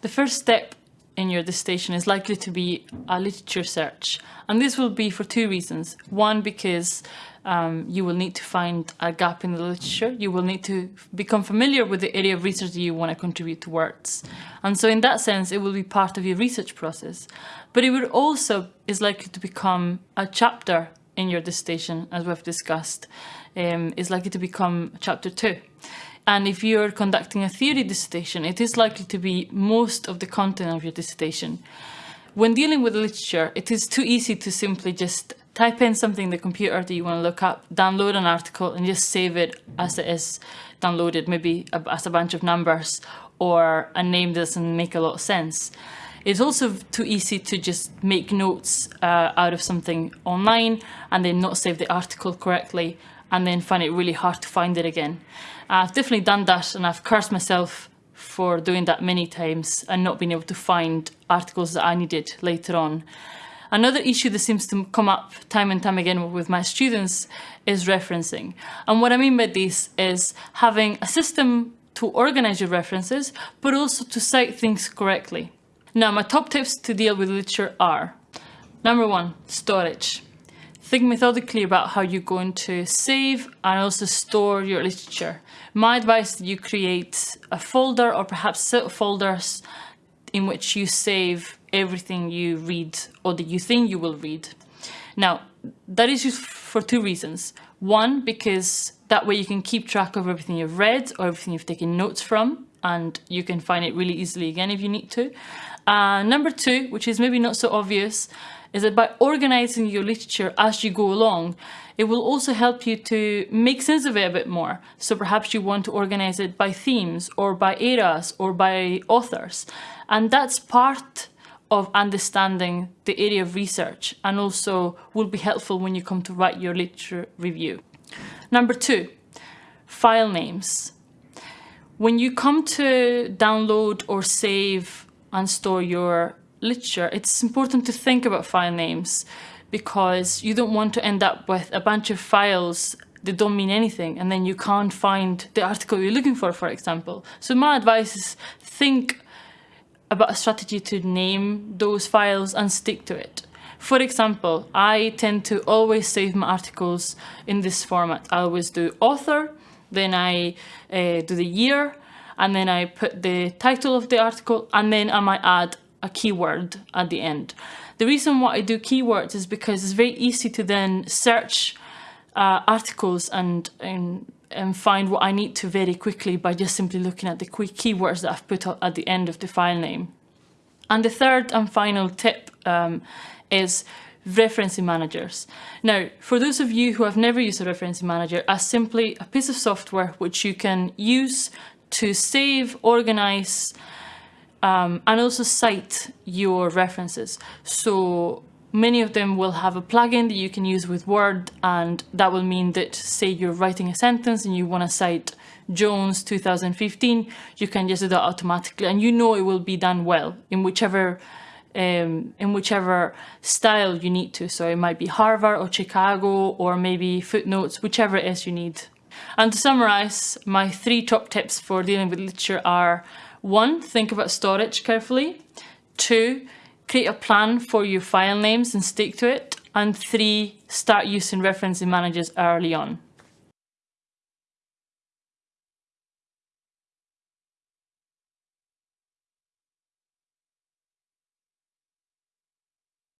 The first step in your dissertation is likely to be a literature search. And this will be for two reasons. One, because um, you will need to find a gap in the literature. You will need to become familiar with the area of research that you want to contribute towards. And so in that sense, it will be part of your research process. But it will also is likely to become a chapter in your dissertation, as we've discussed, um, is likely to become chapter two. And if you're conducting a theory dissertation, it is likely to be most of the content of your dissertation. When dealing with literature, it is too easy to simply just type in something in the computer that you want to look up, download an article and just save it as it is downloaded, maybe as a bunch of numbers or a name that doesn't make a lot of sense. It's also too easy to just make notes uh, out of something online and then not save the article correctly and then find it really hard to find it again. I've definitely done that and I've cursed myself for doing that many times and not being able to find articles that I needed later on. Another issue that seems to come up time and time again with my students is referencing. And what I mean by this is having a system to organize your references, but also to cite things correctly. Now, my top tips to deal with literature are, number one, storage. Think methodically about how you're going to save and also store your literature. My advice is that you create a folder or perhaps set folders in which you save everything you read or that you think you will read. Now, that is useful for two reasons. One, because that way you can keep track of everything you've read or everything you've taken notes from and you can find it really easily again if you need to. Uh, number two, which is maybe not so obvious, is that by organizing your literature as you go along, it will also help you to make sense of it a bit more. So perhaps you want to organize it by themes or by eras or by authors. And that's part of understanding the area of research and also will be helpful when you come to write your literature review. Number two, file names. When you come to download or save and store your literature, it's important to think about file names because you don't want to end up with a bunch of files that don't mean anything and then you can't find the article you're looking for, for example. So my advice is think about a strategy to name those files and stick to it. For example, I tend to always save my articles in this format. I always do author, then I uh, do the year, and then I put the title of the article, and then I might add a keyword at the end. The reason why I do keywords is because it's very easy to then search uh, articles and, and, and find what I need to very quickly by just simply looking at the quick keywords that I've put at the end of the file name. And the third and final tip um, is referencing managers. Now, for those of you who have never used a referencing manager, as simply a piece of software which you can use to save, organize, um, and also cite your references. So many of them will have a plugin that you can use with Word and that will mean that say you're writing a sentence and you want to cite Jones 2015, you can just do that automatically and you know it will be done well in whichever um, in whichever style you need to. So it might be Harvard or Chicago or maybe footnotes, whichever it is you need. And to summarize, my three top tips for dealing with literature are one, think about storage carefully. Two, create a plan for your file names and stick to it. And three, start using referencing managers early on.